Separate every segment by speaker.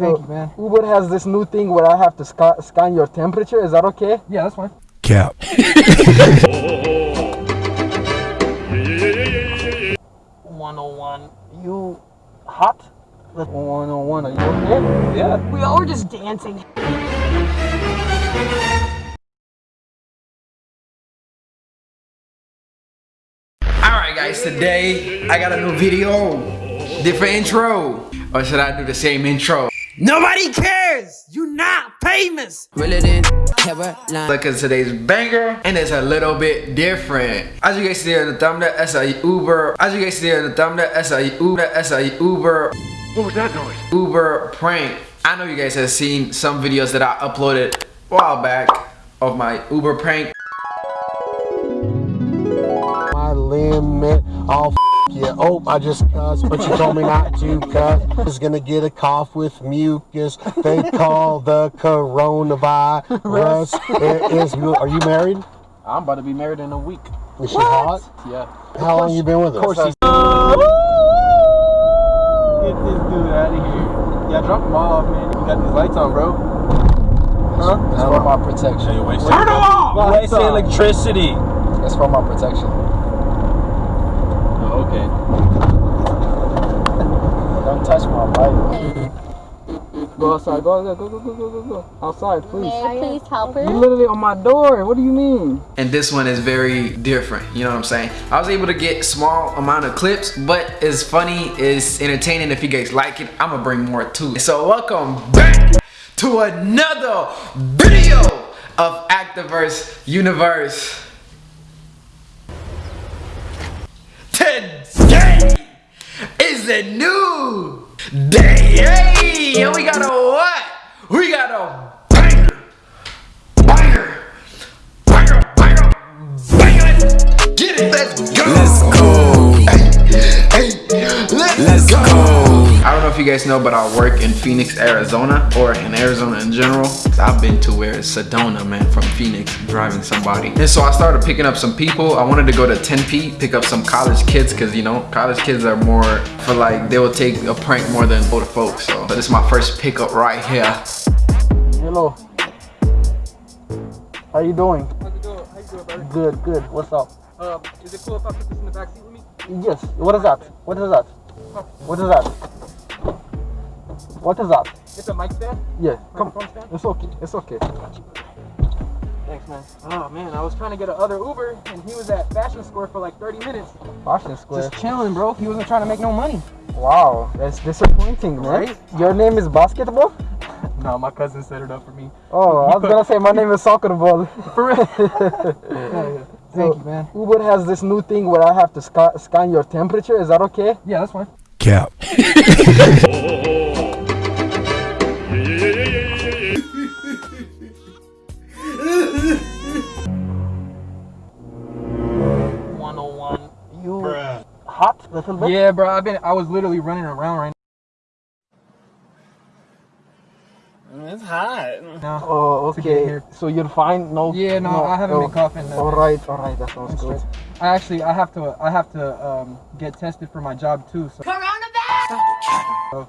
Speaker 1: Thank you, man.
Speaker 2: Uber has this new thing where I have to sca- scan your temperature. Is that okay?
Speaker 1: Yeah, that's fine.
Speaker 3: Cap.
Speaker 2: 101. You hot? 101. Are you okay?
Speaker 1: Yeah.
Speaker 2: We all were just dancing.
Speaker 4: Alright guys, today I got a new video. Different intro. Or should I do the same intro? Nobody cares! You're not famous!
Speaker 5: Realer than Caroline.
Speaker 4: Look at today's banger and it's a little bit different. As you guys see in the thumbnail, that's a Uber. As you guys see in the thumbnail, that's a Uber. That's a Uber. What was that noise? Uber prank. I know you guys have seen some videos that I uploaded a while back of my Uber prank.
Speaker 6: my limit. Oh, f you. Oh, I just cussed, but you told me not to cuss. I was gonna get a cough with mucus. They call the coronavirus. it is. Are you married?
Speaker 1: I'm about to be married in a week.
Speaker 6: Is she hot?
Speaker 1: Yeah.
Speaker 6: How long you been with her?
Speaker 1: Of course he's. Get this dude out of here. Yeah, drop him off, man. You got these lights on, bro. Huh?
Speaker 7: That's for my protection.
Speaker 1: Turn them off!
Speaker 7: Wasting electricity. That's for my protection.
Speaker 1: Okay.
Speaker 7: Don't touch my bike.
Speaker 2: Go outside. Go, go, go, go, go, go, go, go. Outside, please.
Speaker 8: May I please help her?
Speaker 2: You literally on my door. What do you mean?
Speaker 4: and this one is very different you know what i'm saying i was able to get small amount of clips but it's funny it's entertaining if you guys like it i'm gonna bring more to it so welcome back to another video of activerse universe a new day and we got a what? We got a banger. Banger. Banger banger banger. Get it let's go. Let's go don't know if you guys know, but I work in Phoenix, Arizona, or in Arizona in general. I've been to where it's Sedona, man, from Phoenix, driving somebody. And so I started picking up some people. I wanted to go to Tempe, pick up some college kids, because, you know, college kids are more for like, they will take a prank more than older folks. So this is my first pickup right here.
Speaker 2: Hello. How you doing?
Speaker 1: How's it going? How you doing.
Speaker 2: Good, good. What's up?
Speaker 1: Um, is it cool if I put this in the back seat with me?
Speaker 2: Yes. What is that? What is that? What is that? What is that?
Speaker 1: It's a mic stand?
Speaker 2: Yeah. Come.
Speaker 1: Microphone stand?
Speaker 2: It's okay. It's okay.
Speaker 1: Thanks, man. Oh, man, I was trying to get another Uber, and he was at Fashion Square for like 30 minutes.
Speaker 2: Fashion Square.
Speaker 1: Just chilling, bro. He wasn't trying to make no money.
Speaker 2: Wow, that's disappointing, man.
Speaker 1: Right?
Speaker 2: Your name is basketball?
Speaker 1: No, my cousin set it up for me.
Speaker 2: Oh, I was gonna say my name is soccer ball.
Speaker 1: For real? yeah, yeah. Thank you, man.
Speaker 2: Uber has this new thing where I have to sca- scan your temperature. Is that okay?
Speaker 1: Yeah, that's fine.
Speaker 3: Cap.
Speaker 2: Hot? Little.
Speaker 1: Yeah, bro. I've been. I was literally running around right now.
Speaker 7: It's hot.
Speaker 1: now.
Speaker 2: Oh, okay. So you're fine? No.
Speaker 1: Yeah, no, I haven't been coughing, no.
Speaker 2: All right, all right. That sounds good.
Speaker 1: I actually, I have to, I have to um, get tested for my job too. So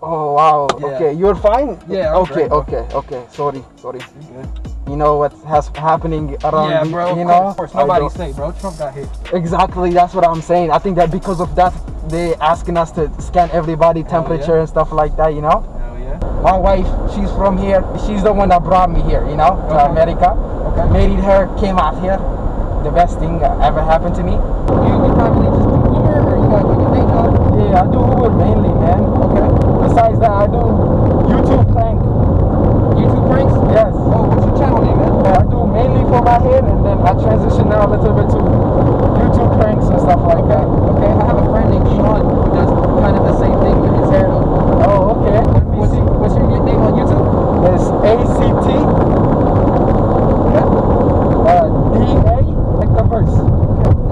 Speaker 2: Oh wow.
Speaker 1: Yeah.
Speaker 2: Okay, you're fine.
Speaker 1: Yeah, I'm
Speaker 2: Okay,
Speaker 1: great,
Speaker 2: okay, okay. Sorry, sorry.
Speaker 1: good.
Speaker 2: You know what has happening around?
Speaker 1: Yeah,
Speaker 2: the-
Speaker 1: bro.
Speaker 2: You
Speaker 1: of
Speaker 2: know.
Speaker 1: course,
Speaker 2: I
Speaker 1: nobody's safe, bro. Trump got hit.
Speaker 2: Exactly. That's what I'm saying. I think that because of that, they asking us to scan everybody temperature
Speaker 1: yeah.
Speaker 2: and stuff like that. You know.
Speaker 1: Hell yeah.
Speaker 2: My wife, she's from here. She's the one that brought me here, you know, to
Speaker 1: Okay.
Speaker 2: America.
Speaker 1: Okay.
Speaker 2: Married her, came out here. The best thing ever happened to me.
Speaker 1: You, you probably just do Uber or you got like a day job?
Speaker 2: Yeah, I do Uber mainly, man.
Speaker 1: Okay.
Speaker 2: Besides that, I do. YouTube
Speaker 1: pranks?
Speaker 2: Yes.
Speaker 1: Oh, what's your channel name, man?
Speaker 2: Uh, I do mainly for my head, and then I transition now a little bit to YouTube pranks and stuff like that.
Speaker 1: Okay, I have a friend named Sean who does kind of the same thing with his hair though.
Speaker 2: Oh, okay. Let me
Speaker 1: What's,
Speaker 2: see.
Speaker 1: what's your name on YouTube?
Speaker 2: It's ACT. Uh, DA. Like the verse.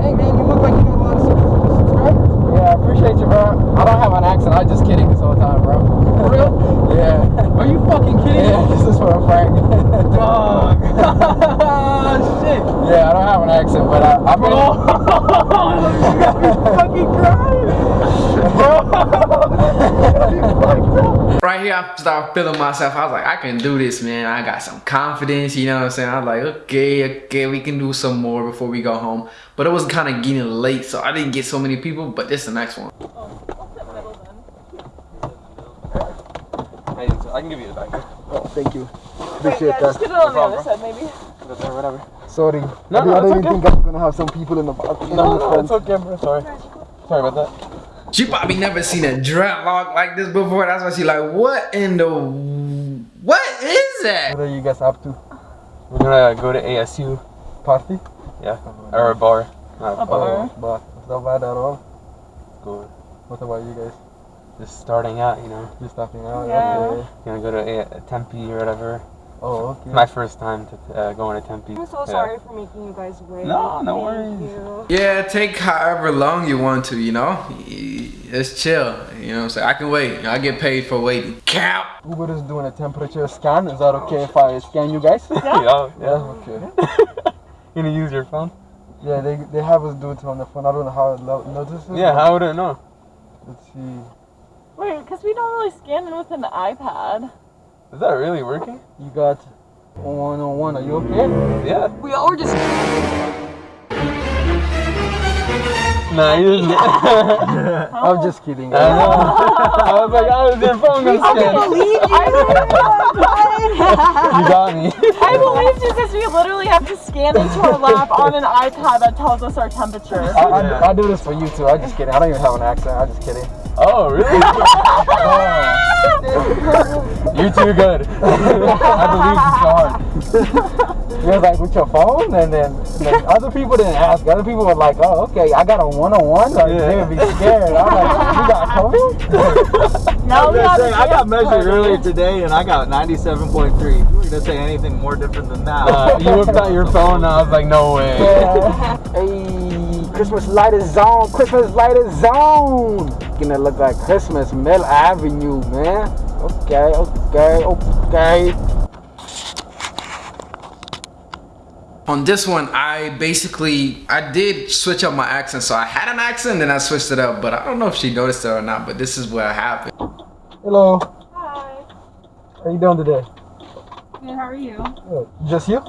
Speaker 1: Hey man, you look like you got a lot of sub- subscribers.
Speaker 2: Yeah, I appreciate you, bro. I don't have an accent. I'm just kidding this whole time, bro.
Speaker 1: For real?
Speaker 2: yeah.
Speaker 1: Are you fucking kidding
Speaker 2: Yeah,
Speaker 1: me?
Speaker 2: this is for a prank.
Speaker 1: Dog. Shit.
Speaker 2: yeah, I don't have an accent, but I, I've been.
Speaker 1: you got fucking crying. Bro.
Speaker 4: Right right here, I started feeling myself. I was like, I can do this, man. I got some confidence, you know what I'm saying? I was like, okay, okay, we can do some more before we go home. But it was kind of getting late, so I didn't get so many people, but this is the next one.
Speaker 7: I can give you the back.
Speaker 2: Oh, thank you.
Speaker 3: Wait,
Speaker 2: Appreciate
Speaker 3: yeah, just get it on the other side, maybe.
Speaker 7: Whatever.
Speaker 2: Sorry.
Speaker 7: No,
Speaker 2: I,
Speaker 7: no,
Speaker 2: didn't- I
Speaker 7: it's
Speaker 2: didn't
Speaker 7: okay.
Speaker 2: think I was gonna have some people in the box.
Speaker 7: No, no, it's okay, bro. Sorry. Sorry about that.
Speaker 4: She probably never seen a dreadlock like this before. That's why she like, what in the, what is that?
Speaker 2: What are you guys up to?
Speaker 7: We're gonna uh, go to ASU.
Speaker 2: Party?
Speaker 7: Yeah. Or a bar. Not
Speaker 3: A bar.
Speaker 2: But it's not bad at all.
Speaker 7: Good.
Speaker 2: What about you guys?
Speaker 7: Just starting out, you know.
Speaker 2: Just starting out?
Speaker 3: Yeah.
Speaker 2: Okay.
Speaker 7: Gonna go to a- Tempe or whatever.
Speaker 2: Oh, okay.
Speaker 7: It's my first time to uh, going to Tempe.
Speaker 3: I'm so
Speaker 7: Yeah.
Speaker 3: sorry for making you guys wait.
Speaker 7: No, no
Speaker 3: Thank
Speaker 7: worries.
Speaker 3: you.
Speaker 4: Yeah, take however long you want to, you know? It's chill, you know what I'm saying? I can wait. I get paid for waiting. Cap!
Speaker 2: Uber is doing a temperature scan. Is that okay if I scan you guys?
Speaker 7: yeah.
Speaker 2: yeah, okay.
Speaker 7: You gonna use your phone?
Speaker 2: Yeah, they, they have us do it on the phone. I don't know how it notices.
Speaker 7: Yeah, how would it know?
Speaker 2: Let's see.
Speaker 3: Wait, because we don't really scan in with an iPad.
Speaker 7: Is that really working?
Speaker 2: You got 101. Are you okay?
Speaker 7: Yeah.
Speaker 3: We all were just.
Speaker 7: Nah, you just.
Speaker 2: I'm just kidding.
Speaker 7: I know. I was like, how is your phone gonna scan?
Speaker 3: believe you.
Speaker 7: You got me.
Speaker 3: I believe you because we literally have to scan into our lap on an iPad that tells us our temperature.
Speaker 2: I, I, I do this for you too. I'm just kidding. I don't even have an accent. I'm just kidding.
Speaker 7: Oh, really? You're too good. I believe you so hard.
Speaker 2: You was like with your phone, and then like, other people didn't ask. Other people were like, "Oh, okay, I got a one-on-one." Like,
Speaker 7: Yeah.
Speaker 2: They would be scared. I'm like, "You got COVID?"
Speaker 3: No, we have
Speaker 8: I got measured earlier today and I got 97.3. You were gonna say anything more different than that?
Speaker 7: Uh, you whipped out your phone, and I was like, no way.
Speaker 2: hey, Christmas light is on. Christmas light is on. Gonna look like Christmas Mill Avenue, man. Okay, okay, okay.
Speaker 4: On this one, I basically, I did switch up my accent. So I had an accent, then I switched it up. But I don't know if she noticed it or not, but this is what happened.
Speaker 2: Hello.
Speaker 3: Hi.
Speaker 2: How you doing today?
Speaker 3: Good, how are you?
Speaker 2: Uh, Just you?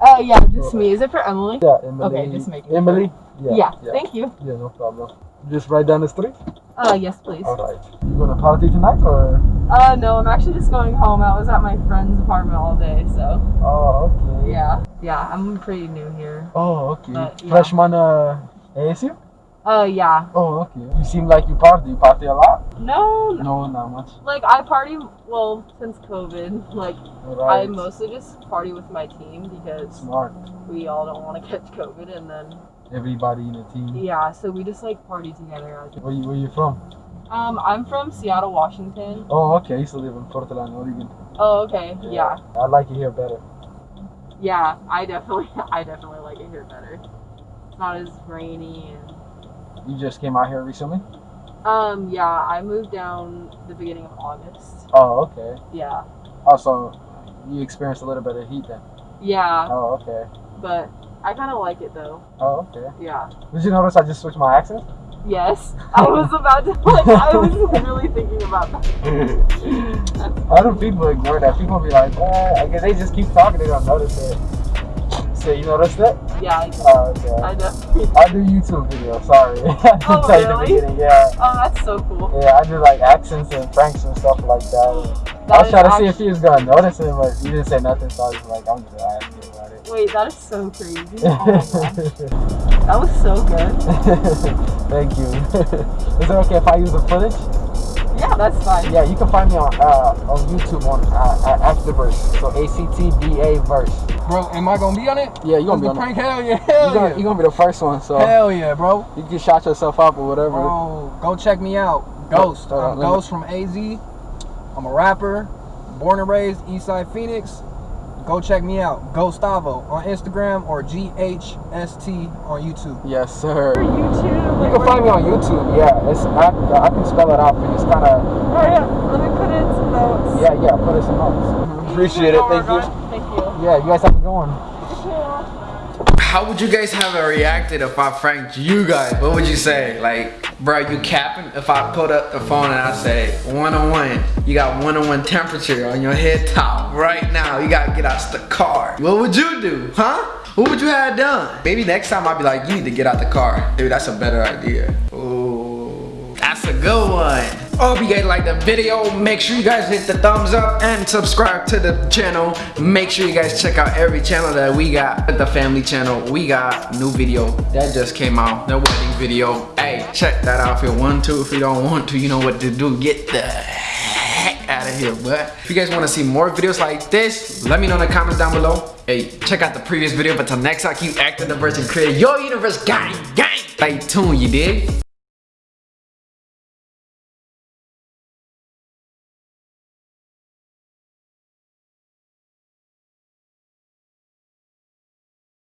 Speaker 3: Uh, yeah, just me. Is it for Emily?
Speaker 2: Yeah, Emily.
Speaker 3: Okay, just making
Speaker 2: Emily.
Speaker 3: Yeah. Yeah, thank you.
Speaker 2: Yeah, no problem. Just right down the street.
Speaker 3: Uh, yes, please.
Speaker 2: All right. You gonna party tonight or?
Speaker 3: Uh, no, I'm actually just going home. I was at my friend's apartment all day, so
Speaker 2: Oh, okay.
Speaker 3: yeah. Yeah, I'm pretty new here.
Speaker 2: Oh, okay.
Speaker 3: But, yeah.
Speaker 2: Freshman uh, ASU?
Speaker 3: Uh, yeah.
Speaker 2: Oh, okay. You seem like you party. You party a lot?
Speaker 3: No,
Speaker 2: No, not much.
Speaker 3: like I party, well, since COVID, like I mostly just party with my team because
Speaker 2: Smart.
Speaker 3: we all don't want to catch COVID and then,
Speaker 2: Everybody in the team.
Speaker 3: yeah, so we just like party together.
Speaker 2: Where you, where you from?
Speaker 3: Um, I'm from Seattle, Washington.
Speaker 2: Oh, okay. I used to live in Portland, Oregon.
Speaker 3: Oh, okay. Yeah.
Speaker 2: I like it here better.
Speaker 3: Yeah, I definitely, I definitely like it here better. It's not as rainy and
Speaker 2: You just came out here recently?
Speaker 3: Um, yeah, I moved down the beginning of August.
Speaker 2: Oh, okay.
Speaker 3: Yeah.
Speaker 2: Also, you experienced a little bit of heat then.
Speaker 3: Yeah,
Speaker 2: Oh, okay.
Speaker 3: but I kind of like it though.
Speaker 2: Oh, okay.
Speaker 3: Yeah.
Speaker 2: Did you notice I just switched my accent?
Speaker 3: Yes. I was about to, like, I was literally thinking about that.
Speaker 2: Of people ignore that. People be like, eh, I guess they just keep talking. They don't notice it. So you noticed it?
Speaker 3: Yeah, I, do.
Speaker 2: Oh, okay.
Speaker 3: I definitely.
Speaker 2: I do YouTube videos. Sorry. I didn't
Speaker 3: Oh,
Speaker 2: tell you in the
Speaker 3: really?
Speaker 2: beginning. Yeah.
Speaker 3: Oh, that's so cool.
Speaker 2: Yeah, I do like accents and pranks and stuff like that. I was trying to see if he was gonna notice it, but he didn't say nothing, so I was like, I'm just
Speaker 3: Wait, that is so crazy. Oh. That was so good.
Speaker 2: Thank you. Is it okay if I use the footage?
Speaker 3: Yeah, that's fine.
Speaker 2: Yeah, you can find me on uh, on YouTube on uh, Afterverse. So A C T B A verse.
Speaker 1: Bro, am I gonna be on it?
Speaker 2: Yeah, you gonna be
Speaker 1: the
Speaker 2: on it.
Speaker 1: prank? Hell yeah,
Speaker 2: You
Speaker 1: hell
Speaker 2: gonna,
Speaker 1: yeah.
Speaker 2: you gonna be the first one, so
Speaker 1: Hell yeah, bro.
Speaker 2: you can shout yourself up or whatever.
Speaker 1: Bro, go check me out. Ghost.
Speaker 2: Hold on,
Speaker 1: I'm Ghost from AZ. I'm a rapper, born and raised Eastside Phoenix. Go check me out. Gustavo on Instagram or GHST on YouTube.
Speaker 2: Yes, sir.
Speaker 3: For YouTube.
Speaker 2: You can find me on YouTube. Yeah, it's I, I can spell it out for you. It's kind of
Speaker 3: Oh yeah, let me put it in some notes.
Speaker 2: yeah, yeah. Put it some notes.
Speaker 7: Appreciate it.
Speaker 3: Oh,
Speaker 7: Thank you.
Speaker 3: Thank you.
Speaker 2: Yeah, you guys have a good one.
Speaker 4: How would you guys have reacted if I pranked you guys? What would you say? Like, Bro, you capping? If I put up the phone and I say one on one, you got one on one temperature on your head top right now. You gotta get out the car. What would you do, huh? What would you have done? Maybe next time I'd be like, you need to get out the car. Dude, that's a better idea. Ooh, Hope you guys like the video. Make sure you guys hit the thumbs up and subscribe to the channel. Make sure you guys check out every channel that we got. The family channel, we got new video that just came out. The wedding video. Hey, check that out if you want to. If you don't want to, you know what to do. Get the heck out of here, but if you guys want to see more videos like this, let me know in the comments down below. Hey, check out the previous video, but till next time, keep acting the version, create your universe gang, gang. Stay tuned, you dig?